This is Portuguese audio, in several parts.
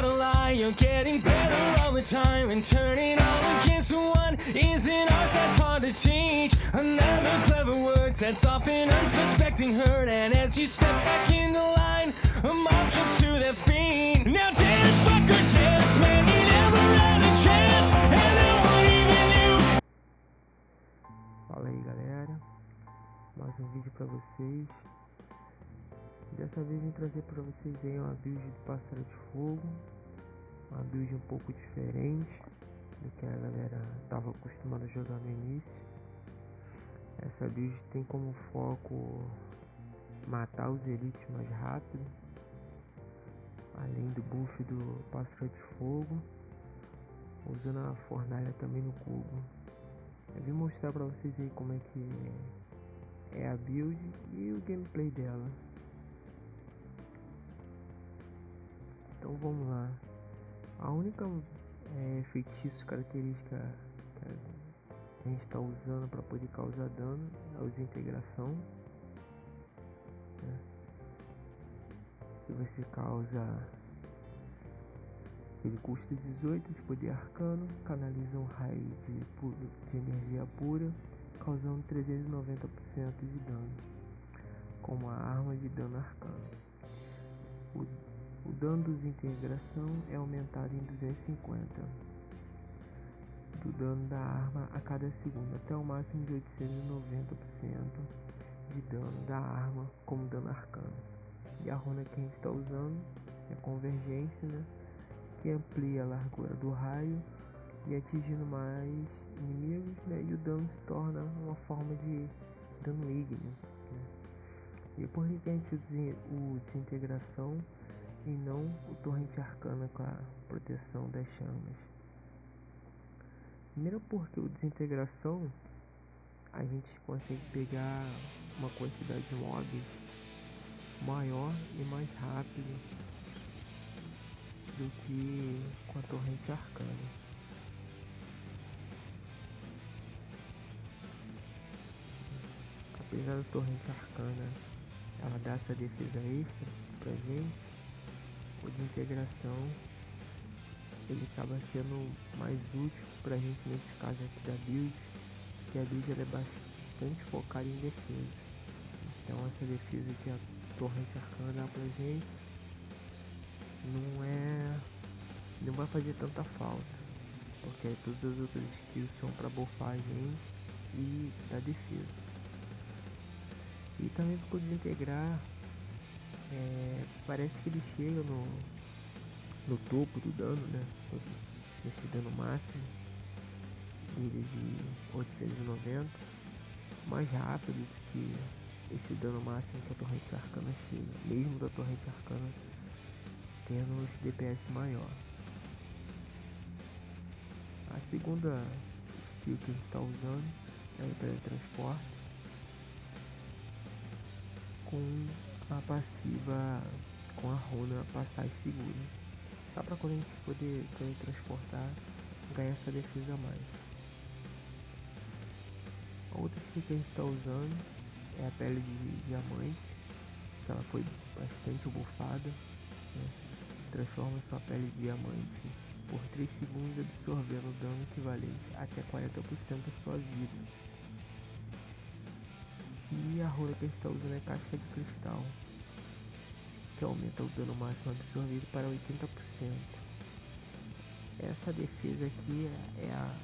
not a lie. You're getting better all the time, and turning all against one is an art that's hard to teach. Another clever word sets off an unsuspecting hurt, and as you step back in the line, a mob jumps to their feet. Now dance, fucker, dance, man, you never had a chance, and no one even knew. Fala aí galera, mais um vídeo pra vocês. Dessa vez vim trazer pra vocês aí uma build do Pássaro de Fogo, uma build um pouco diferente do que a galera estava acostumada a jogar no início. Essa build tem como foco matar os elites mais rápido, além do buff do Pássaro de Fogo, usando a fornalha também no cubo. Eu vim mostrar pra vocês aí como é que é a build e o gameplay dela. Então vamos lá. A única é, feitiço característica que a gente está usando para poder causar dano é o desintegração. Né? Que você causa ele custa 18 de poder arcano, canaliza um raio de, de energia pura, causando 390% de dano, com uma arma de dano arcano. O, dano de desintegração é aumentado em 250 do dano da arma a cada segundo, até o máximo de 890% de dano da arma como dano arcano. E a runa que a gente está usando é convergência, né? que amplia a largura do raio e atingindo mais inimigos, né? E o dano se torna uma forma de dano ígneo. Né? E por que a gente usa o desintegração e não o torrente arcana com a proteção das chamas? Primeiro porque o desintegração a gente consegue pegar uma quantidade de mobs maior e mais rápido do que com a torrente arcana. Apesar da torrente arcana ela dar essa defesa extra pra gente, de integração ele acaba sendo mais útil pra gente nesse caso aqui da build, que a build é bastante focada em defesa. Então essa defesa que a torrente arcana dá pra gente não é. não vai fazer tanta falta. Porque todas as outras skills são para bufar a gente e da defesa. E também ficou desintegrar. É, parece que ele chega no, no topo do dano, né? Nesse dano máximo dele de 890 mais rápido do que esse dano máximo que a torrente arcana chega, mesmo da torrente arcana tendo DPS maior. A segunda skill que a gente está usando é o teletransporte com a passiva com a runa passagem segura. Só para quando a gente poder teletransportar ganhar essa defesa a mais. Outra que a gente está usando é a pele de diamante, que ela foi bastante bufada. Né? transforma sua pele de diamante por 3 segundos absorvendo dano equivalente até 40% da sua vida. E a rola que a gente está usando é casca de cristal, que aumenta o dano máximo absorvido para 80%. Essa defesa aqui é a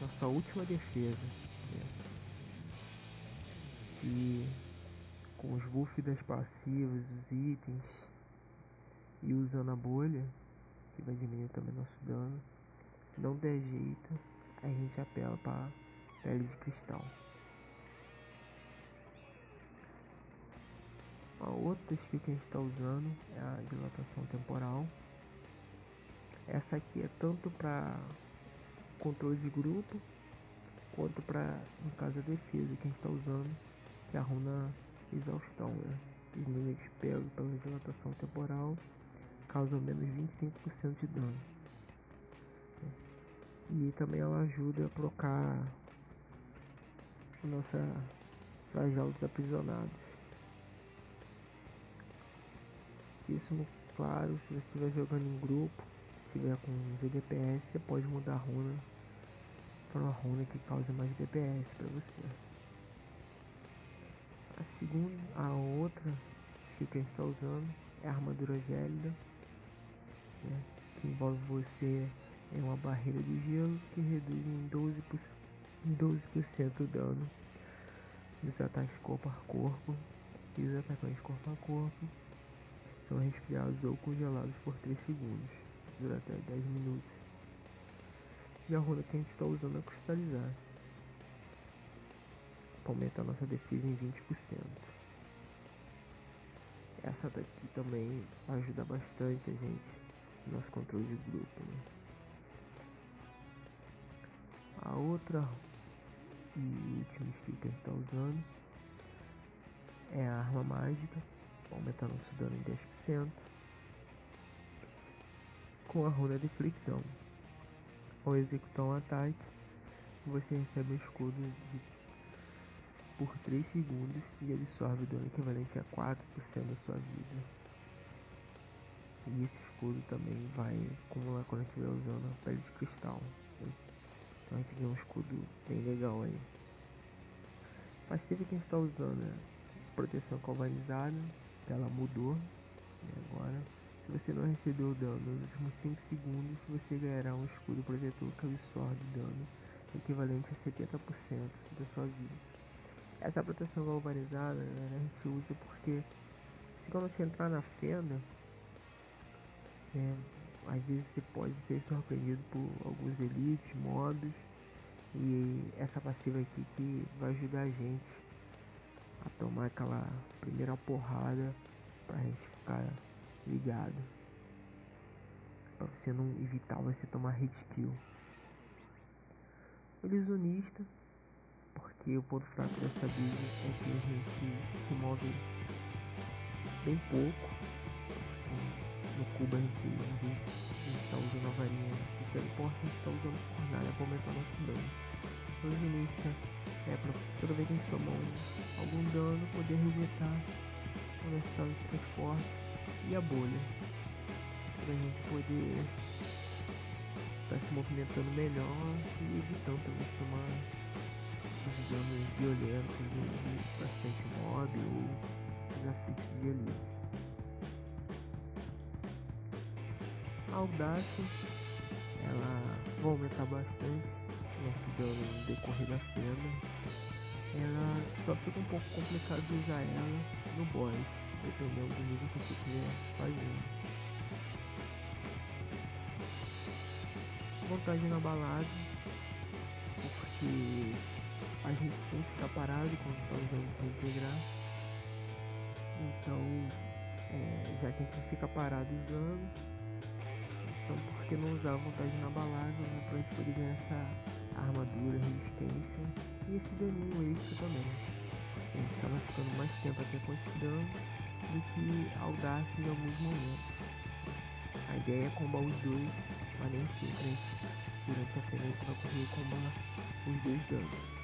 nossa última defesa. Né? E com os buffs das passivas, os itens, e usando a bolha, que vai diminuir também nosso dano, se não der jeito, a gente apela para pele de cristal. A outra que a gente está usando é a dilatação temporal. Essa aqui é tanto para controle de grupo quanto para, no caso, a defesa que a gente está usando, que é a runa exaustão. Né? Os pegam pela dilatação temporal causa menos 25% de dano. E também ela ajuda a trocar nossa flagelo dos aprisionados. Isso, claro, se você estiver jogando em grupo, tiver com DPS, você pode mudar a runa para uma runa que cause mais DPS para você. A segunda, a outra que gente está usando é a armadura gélida, né, que envolve você em uma barreira de gelo que reduz em 12%, em 12 o dano dos ataques corpo a corpo e os atacantes corpo a corpo são resfriados ou congelados por 3 segundos, durante 10 minutos. E a runa que a gente está usando é cristalizar para aumentar nossa defesa em 20%. Essa daqui também ajuda bastante a gente no nosso controle de grupo. Né? A outra e última skill que a gente está usando é a arma mágica, aumentar nosso dano em 10% com a runa de fricção. Ao executar um ataque, você recebe um escudo de, por 3 segundos e absorve dano equivalente a 4% da sua vida. E esse escudo também vai acumular quando estiver usando a pele de cristal. Então a gente um escudo bem legal aí. Passiva que a gente está usando é proteção calvanizada, ela mudou e agora se você não recebeu dano nos últimos 5 segundos, você ganhará um escudo protetor que absorve dano equivalente a 70% da sua vida. Essa proteção galvanizada né, a gente usa porque se quando você entrar na fenda, é, às vezes você pode ser surpreendido por alguns elites, mobs, e essa passiva aqui que vai ajudar a gente a tomar aquela primeira porrada pra gente ficar ligado. Pra você não evitar você tomar hit kill. Ilusionista, porque o ponto fraco dessa build é que a gente se move bem pouco. No cubo a gente, a gente, tá usando a varinha de teleporte, a gente tá usando fornalha para aumentar nosso dano. Ilusionista é pra toda vez que a gente tomar um, algum dano poder resetar o nosso estado de transporte e a bolha para a gente poder estar tá se movimentando melhor e evitando também tomar os danos violentos de, bastante mob ou desafios de elite. A audácia ela vai aumentar bastante nosso dano no decorrer da cena. Ela só fica um pouco complicado de usar ela no boss dependendo do nível que você estiver fazendo. Vantagem na balada, porque a gente tem que ficar parado quando está usando para integrar. Então, é, já que a gente fica parado usando, então por que não usar a vantagem na balada né, para a gente poder ganhar essa armadura, resistência e esse daninho extra também. A gente estava ficando mais tempo esse dano do que audácia em alguns momentos. A ideia é combar os dois, mas nem sempre durante a cena para conseguir combar os dois danos.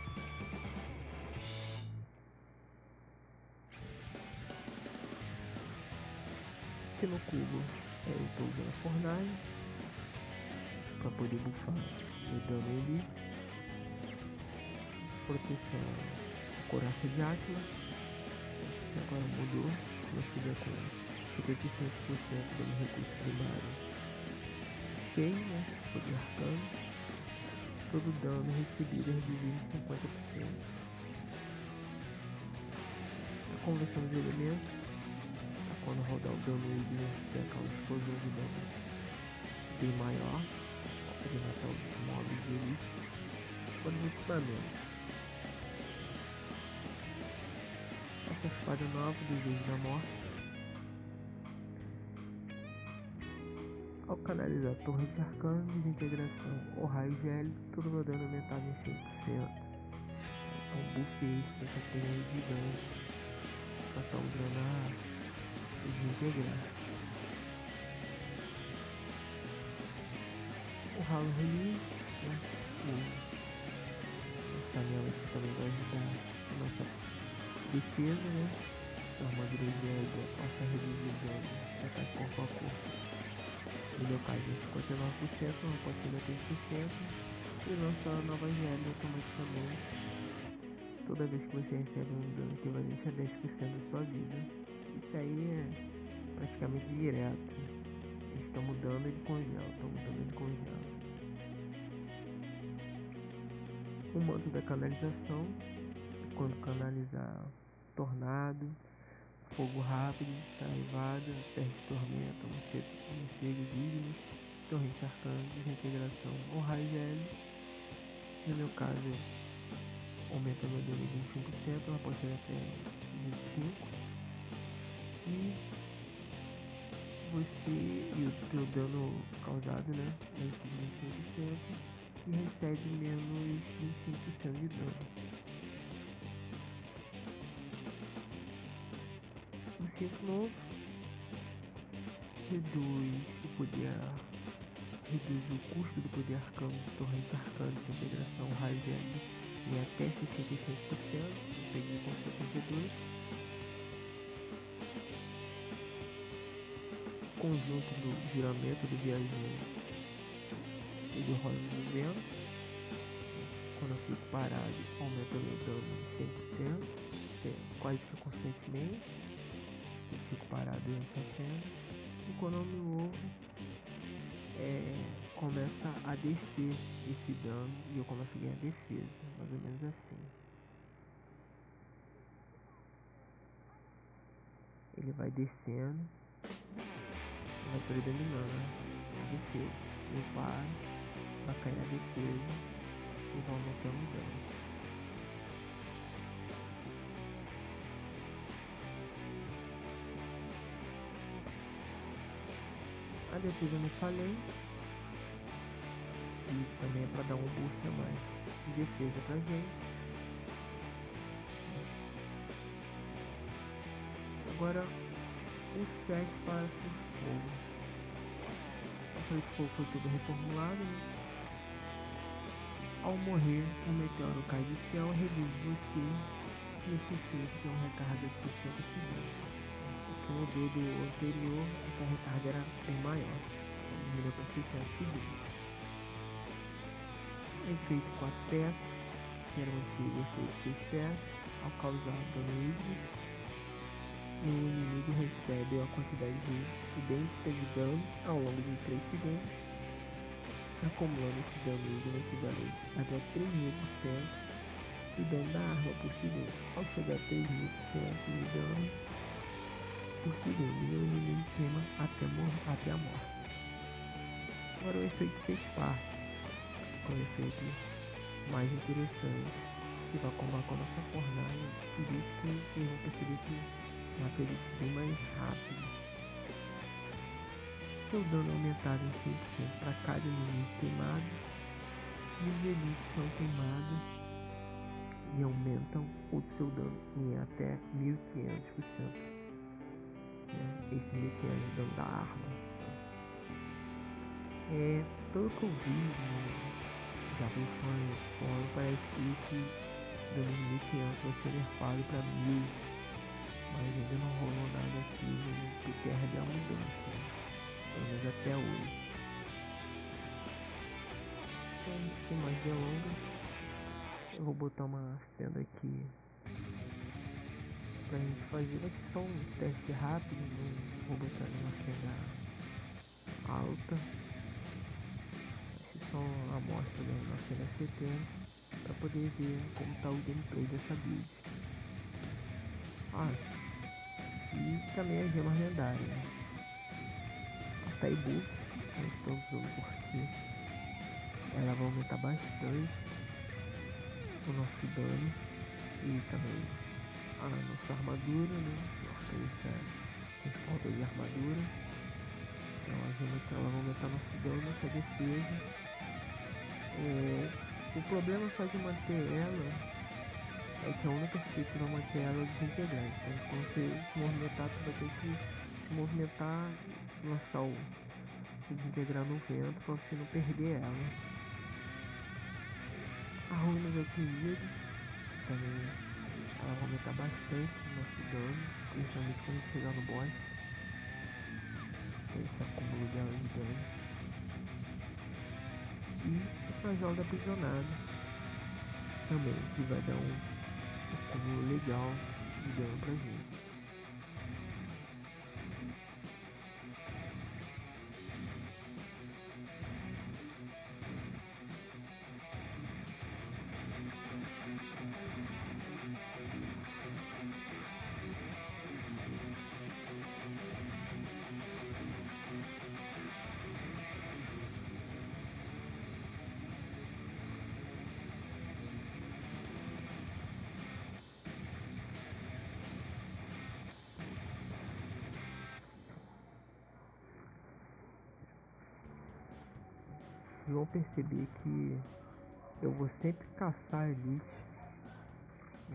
Aqui no cubo eu estou usando a fornalha para poder bufar o dano ali. Proteção coraça de Átila, que agora mudou nós tiver com 55% do recurso primário cheio, né? Poder arcano, todo dano recebido é reduzido em 50%. A conversão dos elementos, tá? quando rodar o dano ele tem aquela explosão de dano bem maior, para matar os mobs de elite. Quando o equipamento essa espada nova do Deus da Morte. Ao canalizar torres de arcanos, desintegração ou raio gélio, todo o dano aumentado em 100%. Então, buff extra essa torre gigante para estar usando a desintegrar. O ralo release, né? o aqui também vai ajudar a nossa defesa, né? A armadura de a reduzir dano, ataque corpo a corpo. No meu caso, 59%, uma continua 3%, e lança novas regras automaticamente. Toda vez que você recebe um dano equivalente a 10% da sua vida. Isso aí é praticamente direto. Eles estão mudando, ele congela, estão mudando, ele congela. O modo da canalização, quando canalizar tornado, fogo rápido, saraivada, peste tormenta, morcego digno, torrente arcano, desintegração ou raio gel. No meu caso, aumenta meu dano em 25%, ela pode ser até 25%. E você e o seu dano causado, né? É 25% e recebe menos 25% de dano. Novo reduz o poder reduz o custo do poder arcano torrente arcano de integração raio em até 66%, peguei com 72%. Conjunto do giramento do viajante e do roda do vento. Quando eu fico parado, aumenta meu dano em 100%, quase que constantemente. Fico parado em 70%. E quando eu me movo, é, começa a descer esse dano e eu começo a ganhar defesa, mais ou menos assim. Ele vai descendo, vai predominando a defesa. Eu paro, vai cair a defesa e vai aumentando o dano. Defesa eu não falei. E também é para dar um boost a mais de defesa pra gente. Agora o 7 para o fogo. O fogo foi tudo reformulado. Né? Ao morrer, o meteoro cai do céu e reduz você necessita de uma recarga de 60 segundos mudou do anterior, essa recarga era bem maior, melhor para 600 segundos. Efeito 4 peças, que era um antigo efeito 6 peças, ao causar dano e o inimigo recebe a quantidade de idêntica de dano ao longo de 3 segundos, acumulando esse dano híbrido equivalente até 3.000% de dano da arma por segundo. Ao chegar a 3.000% de dano, por e o inimigo queima até, até a morte. Agora o efeito fez parte, com o efeito mais interessante, que vai combar com a nossa fornalha, por isso que vocês vão perceber que mata ele bem mais rápido. Seu dano aumentado em 100% para cada inimigo queimado, e os elites são queimados e aumentam o seu dano em até 1500% né? esse mecanismo da arma. É, pelo que eu vi, né? já vi fãs fora, parece que dando 1500 vai ser nerfado para 1000, mas ainda não rolou nada aqui no que perde a mudança, né? pelo menos até hoje. Então, sem mais delongas, eu vou botar uma cena aqui pra gente fazer. Ser só um teste rápido, não vou botar cena alta. Vai ser só uma amostra da nossa 70 para poder ver como tá o gameplay dessa build. Ah, e também a gema lendária. Né? A Taibu, eu estou usando porque ela vai aumentar bastante o nosso dano e também a nossa armadura, né? Nossa tem falta de armadura. Então a gente ela vai aumentar nosso dano, nossa defesa. É, o problema só de manter ela é que a única que vai manter ela é desintegrante. Então quando você se movimentar, você vai ter que se movimentar, lançar o desintegrar no vento para você não perder ela. A ruína do alquimia também ela vai aumentar bastante o nosso dano, principalmente quando chegar no boss. Esse acúmulo dela de dano. E a joga aprisionada também, que vai dar um acúmulo legal de dano pra gente. Vão perceber que eu vou sempre caçar elite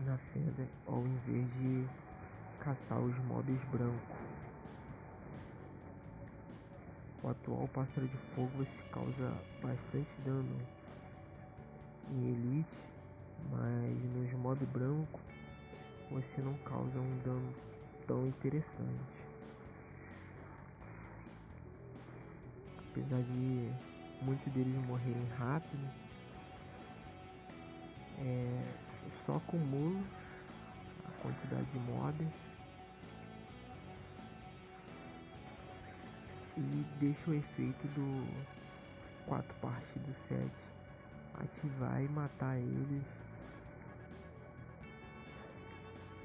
na fenda ao invés de caçar os mobs brancos. O atual pássaro de fogo você causa bastante dano em elite, mas nos mob branco você não causa um dano tão interessante. Apesar de muitos deles morrerem rápido. É, só acumulo a quantidade de mobs e deixo o efeito do 4 partes do 7 ativar e matar eles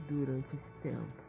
durante esse tempo.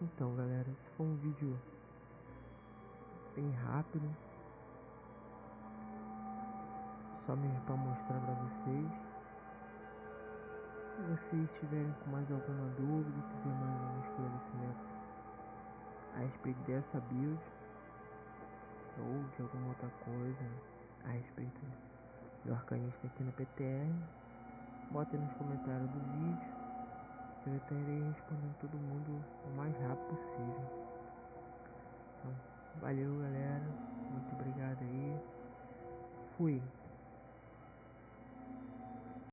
Então galera, esse foi um vídeo bem rápido. Só mesmo para mostrar para vocês. Se vocês tiverem com mais alguma dúvida, quiser mais algum esclarecimento a respeito dessa build ou de alguma outra coisa a respeito do arcanista aqui no PTR, botem nos comentários do vídeo eu estarei respondendo todo mundo o mais rápido possível. Então, valeu galera, muito obrigado aí, fui.